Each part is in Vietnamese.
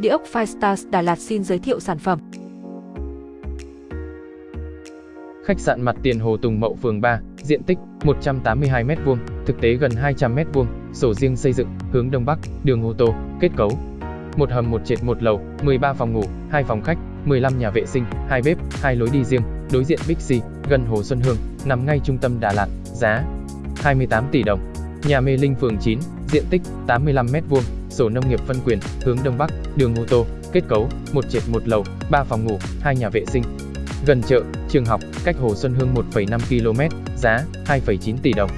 Địa ốc Firestars Đà Lạt xin giới thiệu sản phẩm. Khách sạn mặt tiền Hồ Tùng Mậu phường 3, diện tích 182m2, thực tế gần 200m2, sổ riêng xây dựng, hướng Đông Bắc, đường ô tô, kết cấu. Một hầm một trệt một lầu, 13 phòng ngủ, 2 phòng khách, 15 nhà vệ sinh, 2 bếp, 2 lối đi riêng, đối diện Bixi, gần Hồ Xuân Hương, nằm ngay trung tâm Đà Lạt, giá 28 tỷ đồng. Nhà Mê Linh phường 9, diện tích 85m2, sổ nông nghiệp phân quyền, hướng Đông Bắc, đường ô tô, kết cấu, một trệt một lầu, 3 phòng ngủ, 2 nhà vệ sinh. Gần chợ, trường học, cách Hồ Xuân Hương 1,5 km, giá 2,9 tỷ đồng.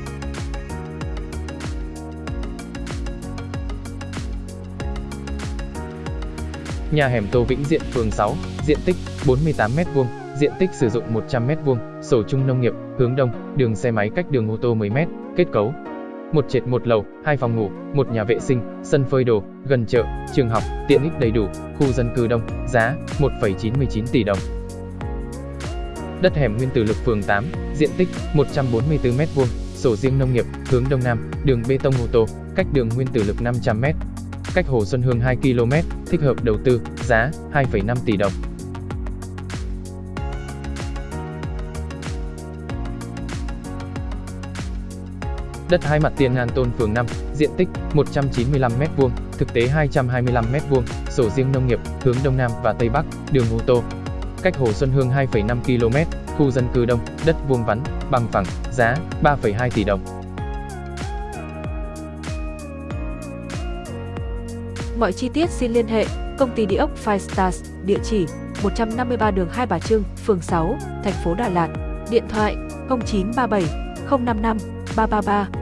Nhà hẻm Tô Vĩnh Diện phường 6, diện tích 48m2, diện tích sử dụng 100m2, sổ chung nông nghiệp, hướng đông, đường xe máy cách đường ô tô 10m, kết cấu. Một trệt một lầu, hai phòng ngủ, một nhà vệ sinh, sân phơi đồ, gần chợ, trường học, tiện ích đầy đủ, khu dân cư đông, giá 1,99 tỷ đồng. Đất hẻm Nguyên Tử Lực phường 8, diện tích 144m2, sổ riêng nông nghiệp, hướng đông nam, đường bê tông ô tô, cách đường Nguyên Tử Lực 500m, cách Hồ Xuân Hương 2 km, thích hợp đầu tư, giá 2,5 tỷ đồng. Đất hai mặt tiền ngàn tôn phường 5, diện tích 195m2, thực tế 225m2, sổ riêng nông nghiệp, hướng đông nam và tây bắc, đường ô tô. Cách Hồ Xuân Hương 2,5 km, khu dân cư đông, đất vuông vắn, bằng phẳng, giá 3,2 tỷ đồng. Mọi chi tiết xin liên hệ công ty địa ốc Five Stars, địa chỉ 153 đường Hai Bà Trưng, phường 6, thành phố Đà Lạt, điện thoại 0937 055 333